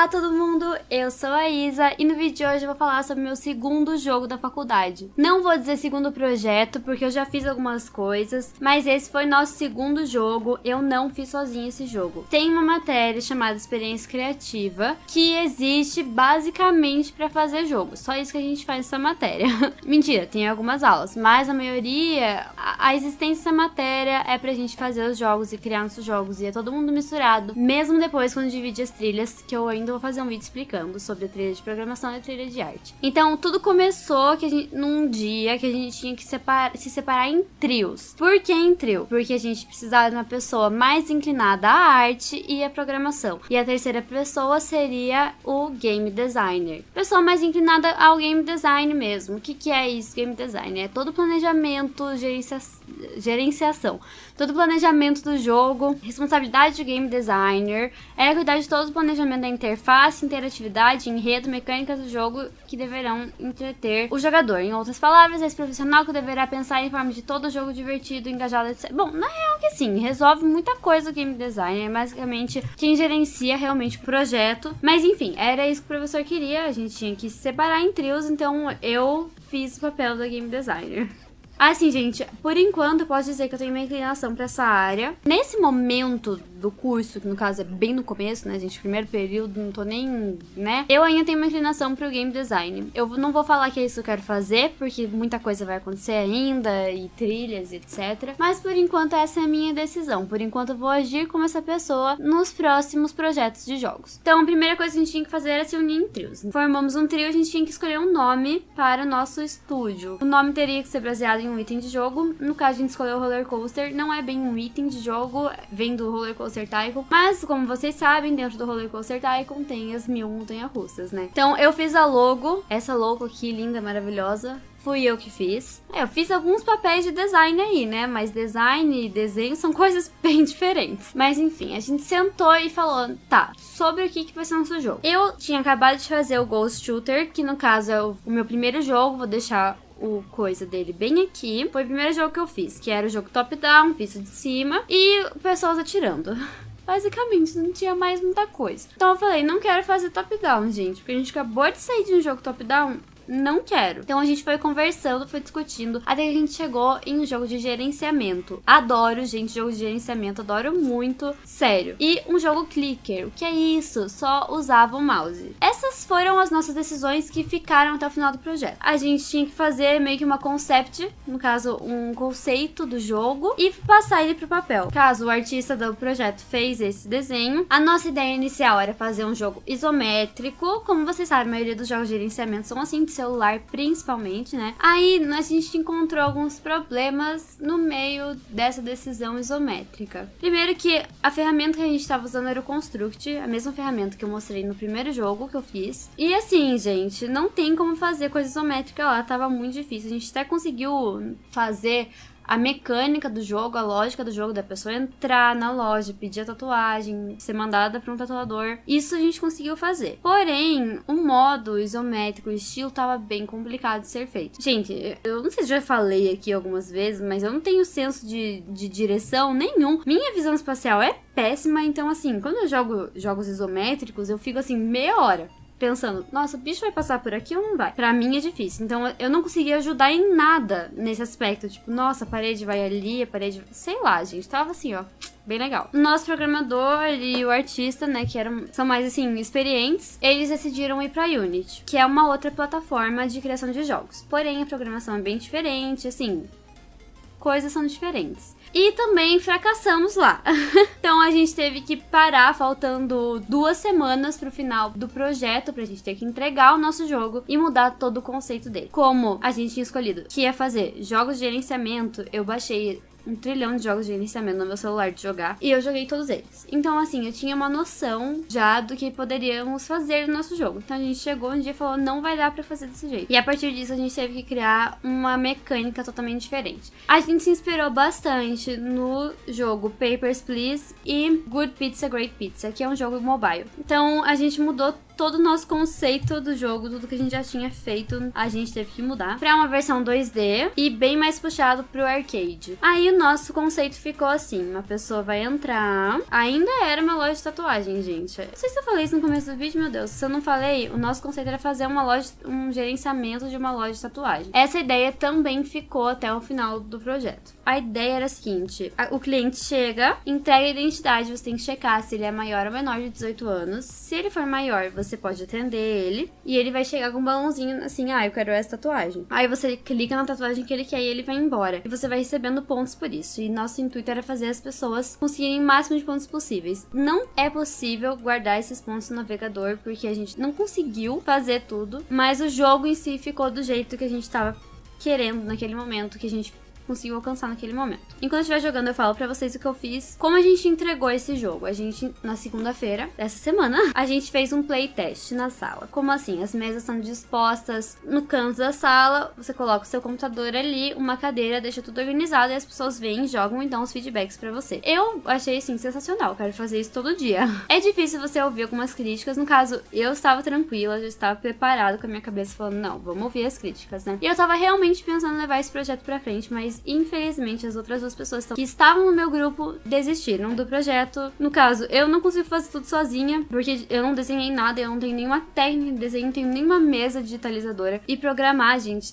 Olá todo mundo, eu sou a Isa e no vídeo de hoje eu vou falar sobre meu segundo jogo da faculdade. Não vou dizer segundo projeto porque eu já fiz algumas coisas, mas esse foi nosso segundo jogo, eu não fiz sozinha esse jogo. Tem uma matéria chamada Experiência Criativa que existe basicamente para fazer jogo, só isso que a gente faz nessa matéria. Mentira, tem algumas aulas, mas a maioria, a existência dessa matéria é pra gente fazer os jogos e criar nossos jogos e é todo mundo misturado, mesmo depois quando divide as trilhas que eu ainda vou fazer um vídeo explicando sobre a trilha de programação e a trilha de arte. Então, tudo começou que gente, num dia que a gente tinha que se separar em trios. Por que em trio? Porque a gente precisava de uma pessoa mais inclinada à arte e à programação. E a terceira pessoa seria o game designer. Pessoa mais inclinada ao game design mesmo. O que, que é isso, game design? É todo planejamento, gerencia, gerenciação. Todo planejamento do jogo, responsabilidade do game designer, é cuidar de todo o planejamento da interface, interatividade, enredo, mecânicas do jogo que deverão entreter o jogador. Em outras palavras, esse profissional que deverá pensar em forma de todo jogo divertido, engajado, etc. Bom, na real que sim, resolve muita coisa o game design, é basicamente quem gerencia realmente o projeto. Mas enfim, era isso que o professor queria, a gente tinha que se separar em trios, então eu fiz o papel da game designer. Assim, gente, por enquanto eu posso dizer que eu tenho uma inclinação pra essa área. Nesse momento do curso, que no caso é bem no começo, né, gente? Primeiro período, não tô nem, né? Eu ainda tenho uma inclinação pro game design. Eu não vou falar que é isso que eu quero fazer, porque muita coisa vai acontecer ainda, e trilhas, etc. Mas por enquanto essa é a minha decisão. Por enquanto eu vou agir como essa pessoa nos próximos projetos de jogos. Então a primeira coisa que a gente tinha que fazer era se unir em trios. Formamos um trio, a gente tinha que escolher um nome para o nosso estúdio. O nome teria que ser baseado em um item de jogo. No caso, a gente escolheu o roller coaster. Não é bem um item de jogo, vem do roller coaster Coaster Tycoon. Mas, como vocês sabem, dentro do Roller Coaster Tycoon tem as mil montanhas-russas, né? Então, eu fiz a logo, essa logo aqui, linda, maravilhosa. Fui eu que fiz. É, eu fiz alguns papéis de design aí, né? Mas design e desenho são coisas bem diferentes. Mas enfim, a gente sentou e falou, tá, sobre o que, que vai ser nosso jogo. Eu tinha acabado de fazer o Ghost Shooter, que no caso é o, o meu primeiro jogo, vou deixar o coisa dele bem aqui. Foi o primeiro jogo que eu fiz, que era o jogo top-down, visto de cima, e pessoas atirando. Basicamente, não tinha mais muita coisa. Então eu falei, não quero fazer top-down, gente, porque a gente acabou de sair de um jogo top-down não quero. Então a gente foi conversando, foi discutindo, até que a gente chegou em um jogo de gerenciamento. Adoro, gente, jogo de gerenciamento, adoro muito, sério. E um jogo clicker, o que é isso? Só usava o mouse. Essas foram as nossas decisões que ficaram até o final do projeto. A gente tinha que fazer meio que uma concept, no caso, um conceito do jogo, e passar ele pro papel. Caso o artista do projeto fez esse desenho, a nossa ideia inicial era fazer um jogo isométrico. Como vocês sabem, a maioria dos jogos de gerenciamento são assim, de celular principalmente, né? Aí a gente encontrou alguns problemas no meio dessa decisão isométrica. Primeiro que a ferramenta que a gente estava usando era o Construct, a mesma ferramenta que eu mostrei no primeiro jogo que eu fiz. E assim, gente, não tem como fazer coisa isométrica lá, tava muito difícil. A gente até conseguiu fazer a mecânica do jogo, a lógica do jogo, da pessoa entrar na loja, pedir a tatuagem, ser mandada para um tatuador. Isso a gente conseguiu fazer. Porém, o modo isométrico, o estilo tava bem complicado de ser feito. Gente, eu não sei se já falei aqui algumas vezes, mas eu não tenho senso de, de direção nenhum. Minha visão espacial é péssima, então assim, quando eu jogo jogos isométricos, eu fico assim meia hora pensando, nossa, o bicho vai passar por aqui ou não vai? Pra mim é difícil. Então eu não consegui ajudar em nada nesse aspecto. Tipo, nossa, a parede vai ali, a parede. Sei lá, gente. Tava assim, ó. Bem legal. Nosso programador e o artista, né, que eram, são mais assim, experientes, eles decidiram ir pra Unity, que é uma outra plataforma de criação de jogos. Porém, a programação é bem diferente, assim, coisas são diferentes. E também fracassamos lá. então a gente teve que parar faltando duas semanas pro final do projeto pra gente ter que entregar o nosso jogo e mudar todo o conceito dele. Como a gente tinha escolhido que ia fazer jogos de gerenciamento, eu baixei um trilhão de jogos de gerenciamento no meu celular de jogar. E eu joguei todos eles. Então, assim, eu tinha uma noção já do que poderíamos fazer no nosso jogo. Então a gente chegou um dia e falou: não vai dar pra fazer desse jeito. E a partir disso a gente teve que criar uma mecânica totalmente diferente. A gente se inspirou bastante no jogo Papers, Please e Good Pizza, Great Pizza, que é um jogo mobile. Então a gente mudou todo o nosso conceito do jogo, tudo que a gente já tinha feito, a gente teve que mudar pra uma versão 2D e bem mais puxado pro arcade. Aí o nosso conceito ficou assim, uma pessoa vai entrar, ainda era uma loja de tatuagem, gente. Não sei se eu falei isso no começo do vídeo, meu Deus, se eu não falei, o nosso conceito era fazer uma loja, um gerenciamento de uma loja de tatuagem. Essa ideia também ficou até o final do projeto. A ideia era a seguinte, o cliente chega, entrega a identidade, você tem que checar se ele é maior ou menor de 18 anos. Se ele for maior, você pode atender ele e ele vai chegar com um balãozinho assim, ah, eu quero essa tatuagem. Aí você clica na tatuagem que ele quer e ele vai embora. E você vai recebendo pontos por isso. E nosso intuito era fazer as pessoas conseguirem o máximo de pontos possíveis. Não é possível guardar esses pontos no navegador porque a gente não conseguiu fazer tudo, mas o jogo em si ficou do jeito que a gente tava querendo naquele momento, que a gente conseguiu alcançar naquele momento. Enquanto eu estiver jogando, eu falo pra vocês o que eu fiz, como a gente entregou esse jogo. A gente, na segunda-feira dessa semana, a gente fez um playtest na sala. Como assim? As mesas são dispostas no canto da sala, você coloca o seu computador ali, uma cadeira, deixa tudo organizado e as pessoas vêm, jogam e dão os feedbacks pra você. Eu achei, assim, sensacional, quero fazer isso todo dia. É difícil você ouvir algumas críticas, no caso, eu estava tranquila, já estava preparado com a minha cabeça falando, não, vamos ouvir as críticas, né? E eu tava realmente pensando em levar esse projeto pra frente, mas infelizmente as outras duas pessoas que estavam no meu grupo desistiram do projeto. No caso, eu não consigo fazer tudo sozinha, porque eu não desenhei nada, eu não tenho nenhuma técnica de desenho, não tenho nenhuma mesa digitalizadora. E programar, gente,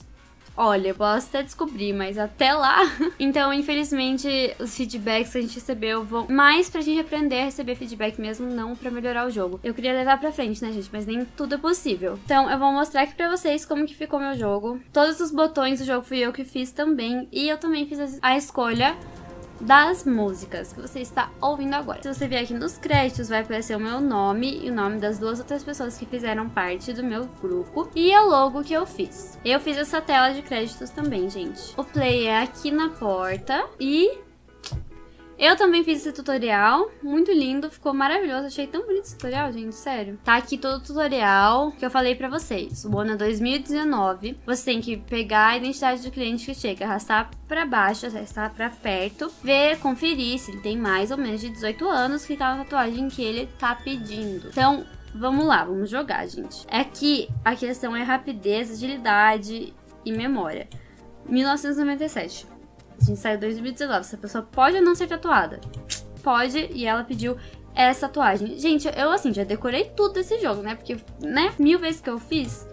Olha, eu posso até descobrir, mas até lá. Então, infelizmente, os feedbacks que a gente recebeu vão mais pra gente aprender a receber feedback mesmo, não pra melhorar o jogo. Eu queria levar pra frente, né, gente? Mas nem tudo é possível. Então, eu vou mostrar aqui pra vocês como que ficou meu jogo. Todos os botões do jogo fui eu que fiz também. E eu também fiz a escolha das músicas que você está ouvindo agora. Se você vier aqui nos créditos, vai aparecer o meu nome e o nome das duas outras pessoas que fizeram parte do meu grupo e o logo que eu fiz. Eu fiz essa tela de créditos também, gente. O play é aqui na porta e eu também fiz esse tutorial, muito lindo, ficou maravilhoso, achei tão bonito esse tutorial, gente, sério. Tá aqui todo o tutorial que eu falei pra vocês. O Bona 2019, você tem que pegar a identidade do cliente que chega, arrastar pra baixo, arrastar pra perto, ver, conferir se ele tem mais ou menos de 18 anos, clicar na tatuagem que ele tá pedindo. Então, vamos lá, vamos jogar, gente. Aqui, a questão é rapidez, agilidade e memória. 1997. A gente saiu em 2019. Essa pessoa pode ou não ser tatuada? Pode, e ela pediu essa tatuagem. Gente, eu assim, já decorei tudo desse jogo, né? Porque, né, mil vezes que eu fiz,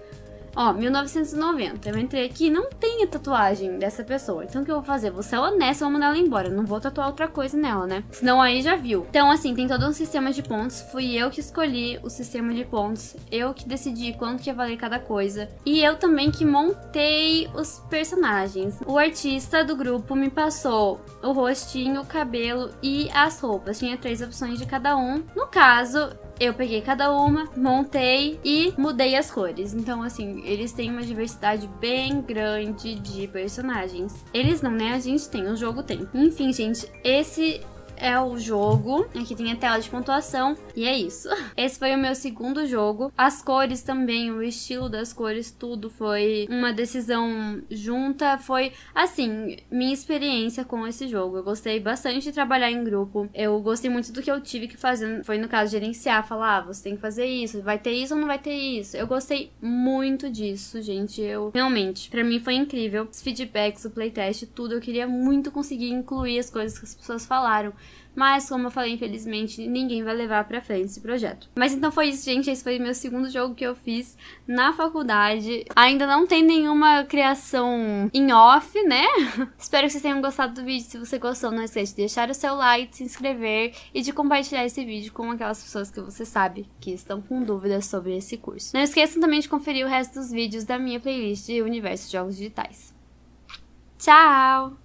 Ó, 1990. Eu entrei aqui não tem a tatuagem dessa pessoa. Então o que eu vou fazer? Vou ser honesta, vou mandar ela embora. Não vou tatuar outra coisa nela, né? Senão aí já viu. Então, assim, tem todo um sistema de pontos. Fui eu que escolhi o sistema de pontos. Eu que decidi quanto que ia valer cada coisa. E eu também que montei os personagens. O artista do grupo me passou o rostinho, o cabelo e as roupas. Tinha três opções de cada um. No caso, eu peguei cada uma, montei e mudei as cores. Então, assim, eles têm uma diversidade bem grande de personagens. Eles não, né? A gente tem, o jogo tem. Enfim, gente, esse é o jogo. Aqui tem a tela de pontuação. E é isso. Esse foi o meu segundo jogo. As cores também, o estilo das cores, tudo foi uma decisão junta. Foi, assim, minha experiência com esse jogo. Eu gostei bastante de trabalhar em grupo. Eu gostei muito do que eu tive que fazer. Foi, no caso, gerenciar. Falar, ah, você tem que fazer isso. Vai ter isso ou não vai ter isso? Eu gostei muito disso, gente. Eu, realmente, para mim foi incrível. Os feedbacks, o playtest, tudo. Eu queria muito conseguir incluir as coisas que as pessoas falaram. Mas, como eu falei, infelizmente, ninguém vai levar pra frente esse projeto. Mas então foi isso, gente. Esse foi meu segundo jogo que eu fiz na faculdade. Ainda não tem nenhuma criação em off, né? Espero que vocês tenham gostado do vídeo. Se você gostou, não esqueça de deixar o seu like, se inscrever e de compartilhar esse vídeo com aquelas pessoas que você sabe que estão com dúvidas sobre esse curso. Não esqueçam também de conferir o resto dos vídeos da minha playlist de Universo de Jogos Digitais. Tchau!